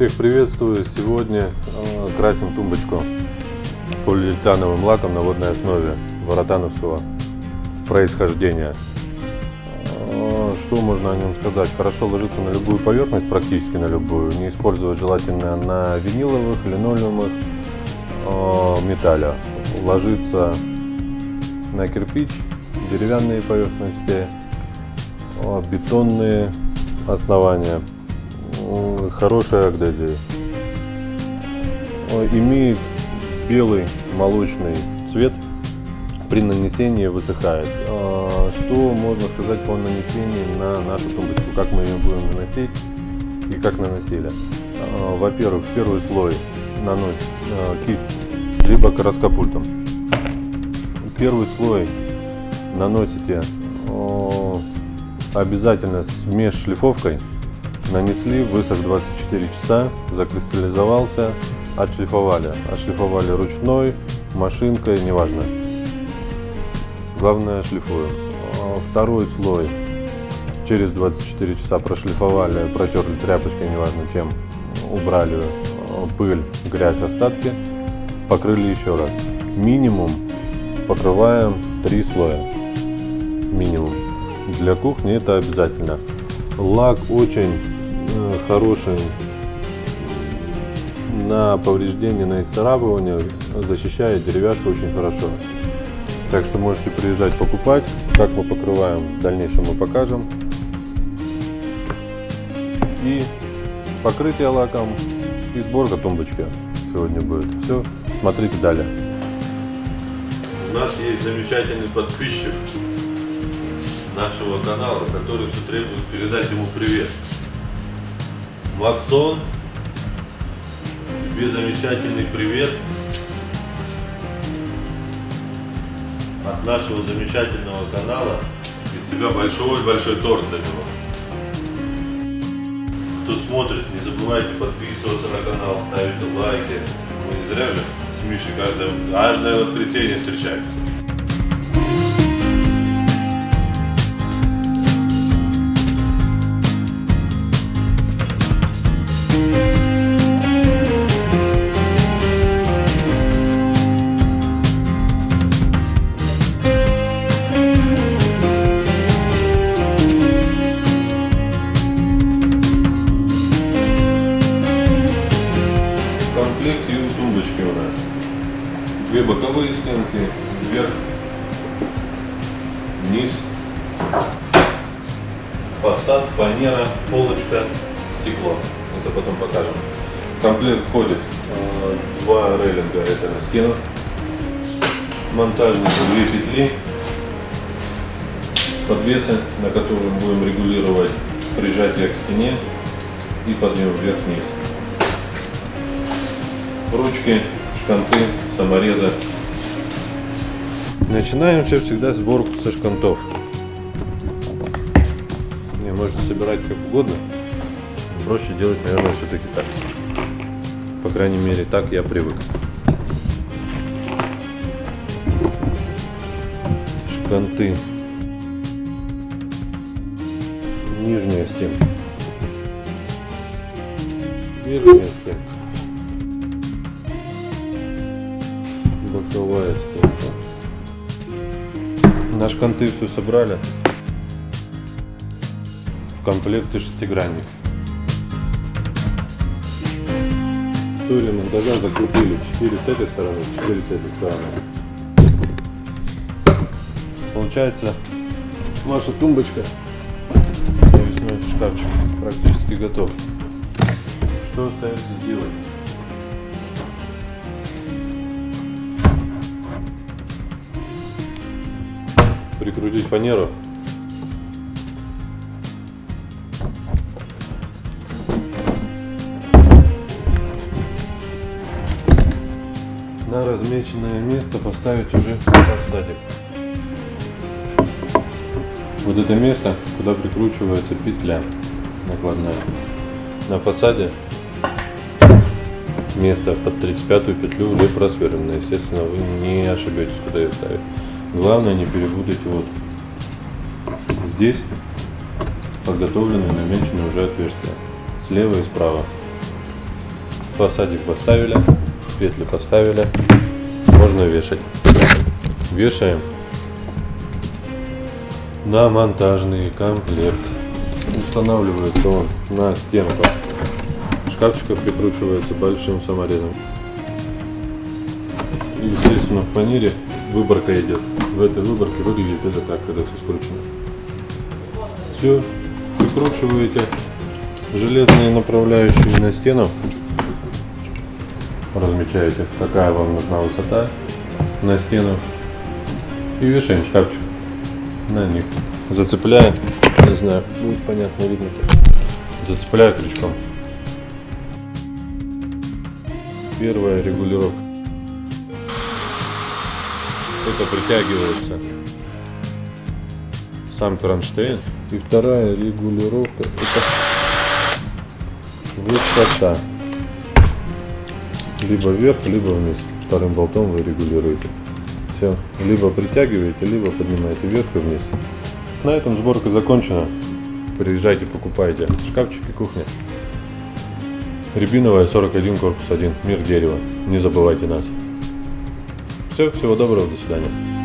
Всех приветствую! Сегодня э, красим тумбочку полиуретановым лаком на водной основе воротановского происхождения. Э, что можно о нем сказать? Хорошо ложится на любую поверхность, практически на любую. Не использовать желательно на виниловых, линолеумах, э, металля. Ложится на кирпич, деревянные поверхности, бетонные основания хорошая агдезия. Имеет белый молочный цвет, при нанесении высыхает. А, что можно сказать по нанесению на нашу тумбочку, как мы ее будем наносить и как наносили. А, во-первых, первый слой наносит а, кисть либо краскопультом. Первый слой наносите обязательно с межшлифовкой Нанесли, высох 24 часа, закристаллизовался, отшлифовали. Отшлифовали ручной, машинкой, неважно. Главное шлифуем. А второй слой через 24 часа прошлифовали, протерли тряпочкой, неважно чем, убрали а, пыль, грязь, остатки, покрыли еще раз. Минимум покрываем 3 слоя. Минимум. Для кухни это обязательно. Лак очень хороший на повреждение, на исцарапывание, защищает деревяшку очень хорошо. Так что можете приезжать покупать. Как мы покрываем, в дальнейшем мы покажем. И покрытие лаком, и сборка тумбочки сегодня будет. Все, смотрите далее. У нас есть замечательный подписчик нашего канала, который все требует передать ему привет. Максон, тебе замечательный привет от нашего замечательного канала. Из тебя большой-большой торт за него. Кто смотрит, не забывайте подписываться на канал, ставить лайки. Мы не зря же с Мишей каждое, каждое воскресенье встречаемся. Две боковые стенки, вверх, вниз, фасад, фанера, полочка, стекло. Это потом покажем. В комплект входит э, два рейлинга, это на стену, монтажные две петли, подвесы, на которые будем регулировать прижатие к стене и подъем вверх-вниз. Ручки, шканты, самореза. Начинаем все всегда сборку со шкантов. Не, можете собирать как угодно. Проще делать, наверное, все-таки так. По крайней мере, так я привык. Шканты. Нижняя стенка. Верхняя стенка. Боковая стенка. На шканты все собрали. В комплекте шестигранник. Четыре монтажа закрутили. Четыре с этой стороны, четыре с этой стороны. Получается ваша тумбочка, навесной шкафчик практически готов. Что остается сделать? Прикрутить фанеру. На размеченное место поставить уже фасадик. Вот это место, куда прикручивается петля накладная. На фасаде место под 35 петлю уже просверлено. Естественно, вы не ошибетесь, куда ее ставить. Главное не перепутайте вот здесь подготовлены намечены уже отверстия. Слева и справа. Фасадик поставили, петли поставили, можно вешать. Вешаем на монтажный комплект. Устанавливается он на стенку. Шкафчика прикручивается большим саморезом. И, естественно, в фанере выборка идет. В этой выборке выглядит это так, когда все скручено. Все, прикручиваете железные направляющие на стену. Размечаете, какая вам нужна высота на стену. И вешаем шкафчик на них. Зацепляя, не знаю, будет понятно, видно. Зацепляю крючком. Первая регулировка. Это притягивается сам кронштейн. И вторая регулировка это высота. Либо вверх, либо вниз. Вторым болтом вы регулируете. Все. Либо притягиваете, либо поднимаете вверх и вниз. На этом сборка закончена. Приезжайте, покупайте шкафчики кухня. Рябиновая 41, корпус 1, мир дерева. Не забывайте нас. Все, всего доброго, до свидания.